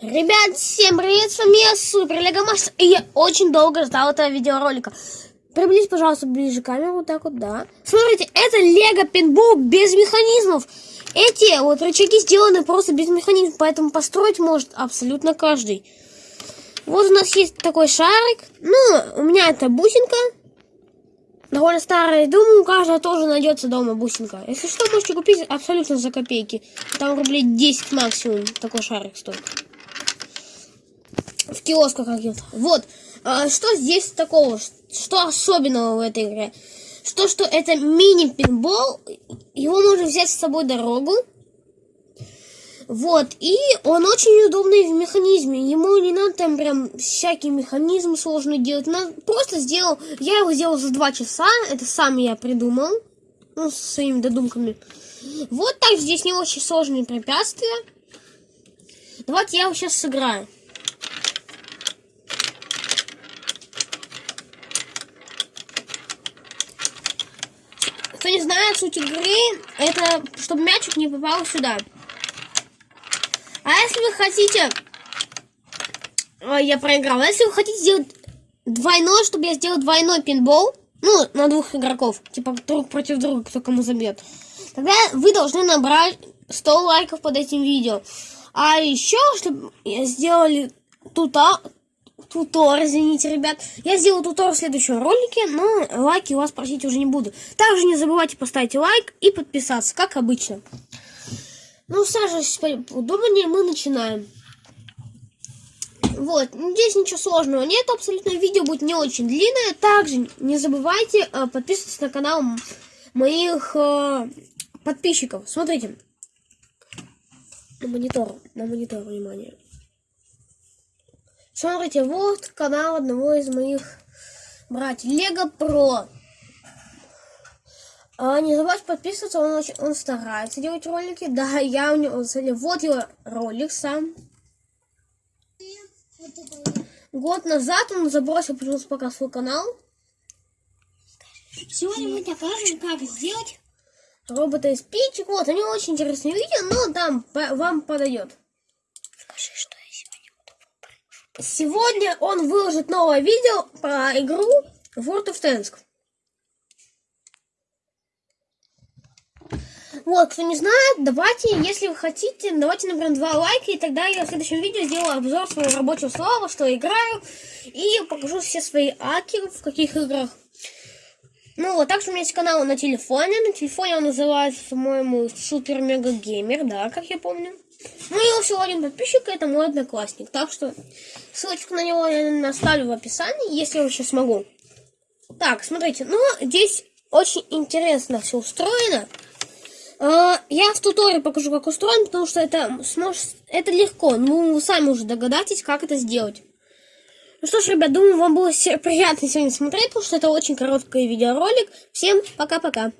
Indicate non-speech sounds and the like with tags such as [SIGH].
Ребят, всем привет, с вами я Супер Лего Мастер, и я очень долго ждал этого видеоролика. Приблизь, пожалуйста, ближе камеру, вот так вот, да. Смотрите, это Лего Пинбол без механизмов. Эти вот рычаги сделаны просто без механизмов, поэтому построить может абсолютно каждый. Вот у нас есть такой шарик. Ну, у меня это бусинка. Довольно старая. Думаю, у каждого тоже найдется дома бусинка. Если что, можете купить абсолютно за копейки. Там рублей 10 максимум такой шарик стоит в киосках каких-то. Вот. А, что здесь такого? Что особенного в этой игре? Что, что это мини-пинбол. Его можно взять с собой дорогу. Вот, и он очень удобный в механизме. Ему не надо там прям всякий механизм сложный делать. Надо, просто сделал, я его сделал за два часа. Это сам я придумал. Ну, со своими додумками. Вот так здесь не очень сложные препятствия. Давайте я его сейчас сыграю. Кто не знает, суть игры, это чтобы мячик не попал сюда. А если вы хотите... Ой, я проиграл. А если вы хотите сделать двойной, чтобы я сделал двойной пинбол, ну, на двух игроков, типа друг против друга, кто кому забьет, тогда вы должны набрать 100 лайков под этим видео. А еще, чтобы сделали тута, тутор, извините, ребят. Я сделаю тутор в следующем ролике, но лайки у вас просить уже не буду. Также не забывайте поставить лайк и подписаться, как обычно. Ну, саживайтесь удобнее, мы начинаем. Вот, здесь ничего сложного нет, абсолютно видео будет не очень длинное. Также не забывайте э, подписываться на канал моих э, подписчиков. Смотрите. На монитор, на монитор, внимание. Смотрите, вот канал одного из моих братьев. Лего Про. А, не забывайте подписываться, он, очень, он старается делать ролики. Да, [LAUGHS] я у него... Вот его ролик сам. Год назад он забросил пожалуйста, пока свой канал. Сегодня мы покажем, как сделать робота из пичек. Вот, него очень интересное видео, но там вам подойдет. Сегодня он выложит новое видео про игру World of Tanks. Вот, кто не знает, давайте, если вы хотите, давайте наберем два лайка, и тогда я в следующем видео сделаю обзор своего рабочего слова, что играю, и покажу все свои аки, в каких играх. Ну вот, также у меня есть канал на телефоне, на телефоне он называется, по-моему, Супер Мега Геймер, да, как я помню. Ну, и всего один подписчик, это мой одноклассник. Так что ссылочку на него я оставлю в описании, если я еще смогу. Так, смотрите, ну, здесь очень интересно все устроено. А, я в туторе покажу, как устроен, потому что это, сможет, это легко. Ну, вы сами уже догадаетесь, как это сделать. Ну что ж, ребят, думаю, вам было [LAUGHS] приятно сегодня смотреть, потому что это очень короткий видеоролик. Всем пока-пока.